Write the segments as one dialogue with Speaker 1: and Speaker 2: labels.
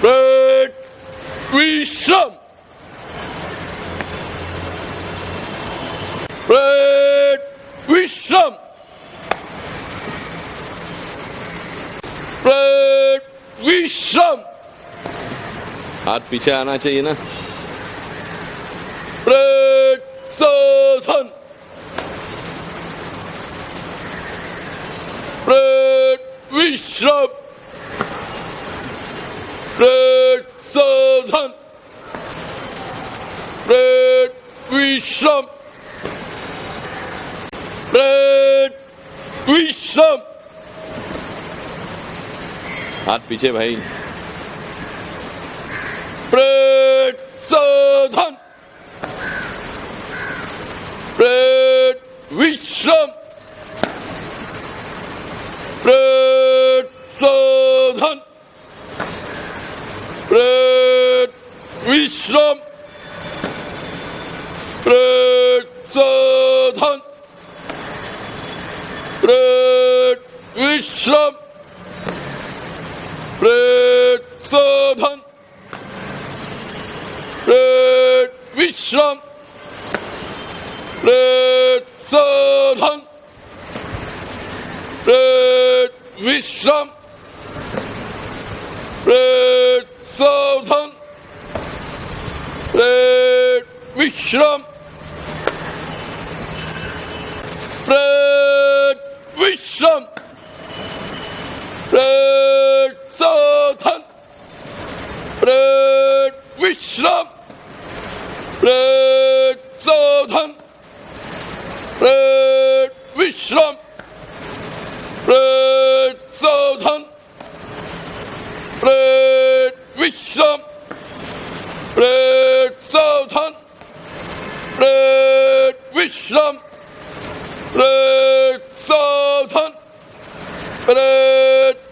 Speaker 1: Red Risham. Red Risham. Red Risham. हाथ पीछे आना चाहिए ना प्रशोधन प्रविश्रम प्रेत साधन प्रेत विश्रम प्रेत विश्रम हाथ पीछे भाई। प्रेत साधन प्रेत विश्रम प्रेत साधन विश्रम प्रेक्षधन प्रेत विश्रम प्रेक्षधन प्रेत विश्रम प्रेक्षधन प्रेत विश्रम प्रेक्षधन Vishram Vishram Vishram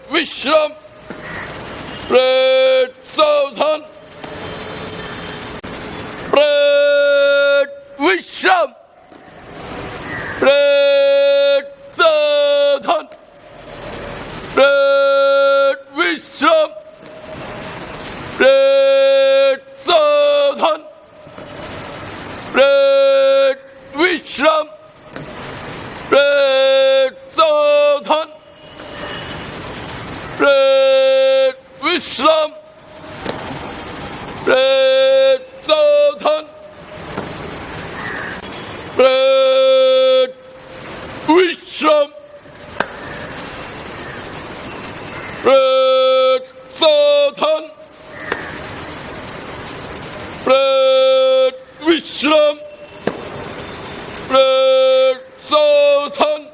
Speaker 1: Vishram Red Southern Red Vishram Red Southern Red Vishram Red Vishram, Red Satan. Red Vishram, Red Satan. Red Vishram, Red Satan.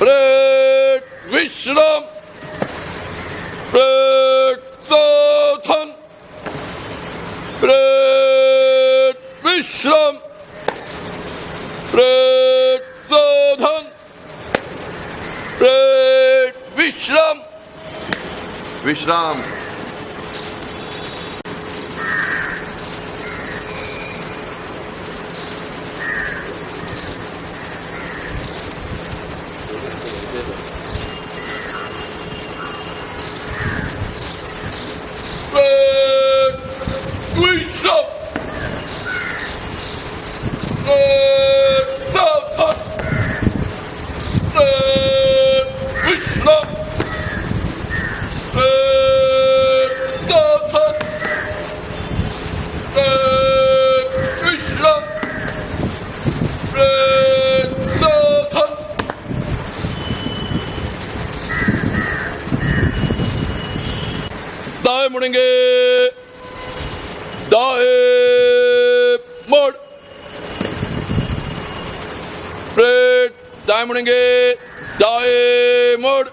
Speaker 1: Red Vishram, प्रसाधन विश्राम Vishram, विश्राम विश्राम मुड़ेंगे। दाएँ मोड़। ब्रेड दाएँ मुड़ेंगे। दाएँ मोड़।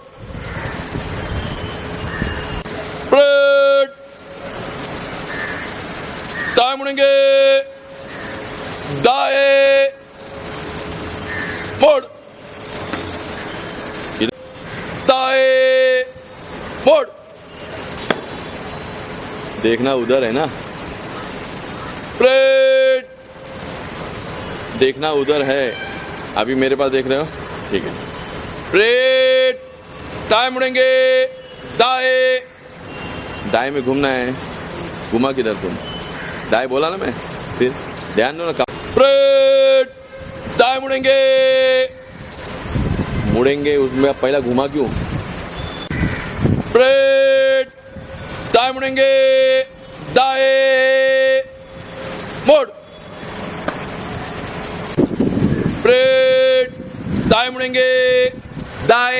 Speaker 1: ब्रेड दाएँ मुड़ेंगे। दाएँ मोड़ इधर दाएँ मोड़ देखना उधर है ना। ब्रेड देखना उधर है। अभी मेरे पास देख रहे हो? ठीक है। ब्रेड दाएँ मुड़ेंगे। दाए। दाएँ में घूमना है। घुमा किधर तुम? दाए बोला ना मैं। फिर ध्यान दो ना कब स्प्रेड दाए मुड़ेंगे। मुड़ेंगे उसमें। पहला घुमा क्यों? स्प्रेड दाएँ मुड़ेंगे। दाएँ। मोड़। स्प्रेड दाएँ मुड़ेंगे। दाएँ।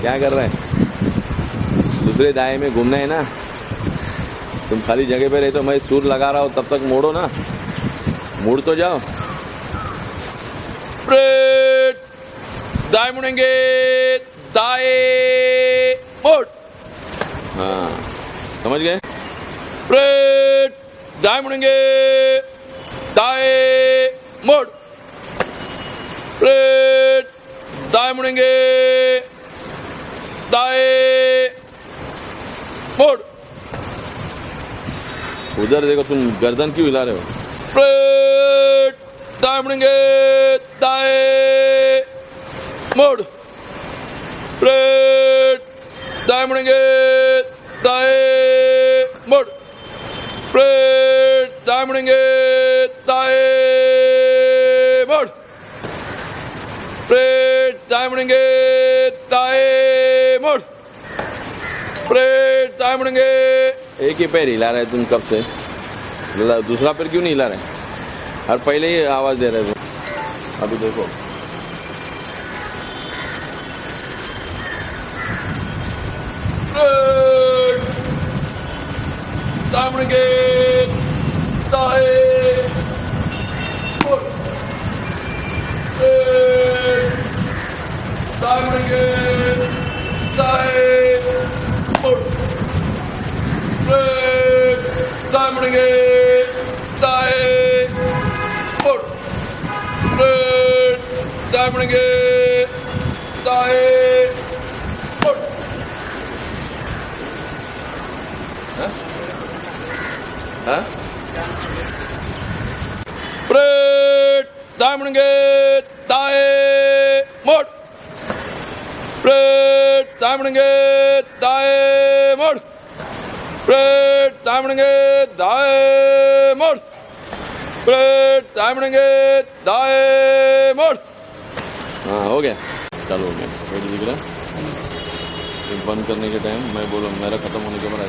Speaker 1: क्या कर रहे हैं? दूसरे दाएँ में घूमना है ना? तुम खाली जगह पे रहे तो मैं सूर लगा रहा हूँ, तब तक मोड़ो ना। मुड़ तो जाओ। स्प्रेड दाएँ मुड़ेंगे। दाएँ मोड़ हाँ समझ गए? प्रेट दाएँ मुड़ेंगे। दाएँ, मोड़। प्रेट दाएँ मुड़ेंगे। दाएँ, मोड़। उधर देखो, तुम गर्दन क्यों हिला रहे हो? स्प्रेड दाएँ मुड़ेंगे। दाएँ, मोड़। स्प्रेड दाएँ मुड़ेंगे। दाएँ मोड़। स्प्रेड दाएँ मुड़ेंगे। दाएँ मोड़। स्प्रेड दाएँ मुड़ेंगे। दाएँ मोड़। स्प्रेड दाएँ मुड़ेंगे। एक ही पैर हिला रहे तुम कब से? दूसरा पैर क्यों नहीं हिला रहे? हर पहले ही आवाज़ दे रहे तुम। अभी देखो। Time Brigade! Dahe! Time Brigade! Dahe! Push! Time Brigade! Time Brigade! हाँ? स्प्रेड दाएँ मुड़ेंगे दाएँ, मोड़। स्प्रेड दाएँ मुड़ेंगे दाएँ, मोड़। स्प्रेड दाएँ मुड़ेंगे मोड़ स्प्रेड दाएँ मुड़ेंगे मोड़। हाँ हो गया। चलो हो गया बंद करने के टाइम मैं बोलूँ, मेरा खत्म होने के बाद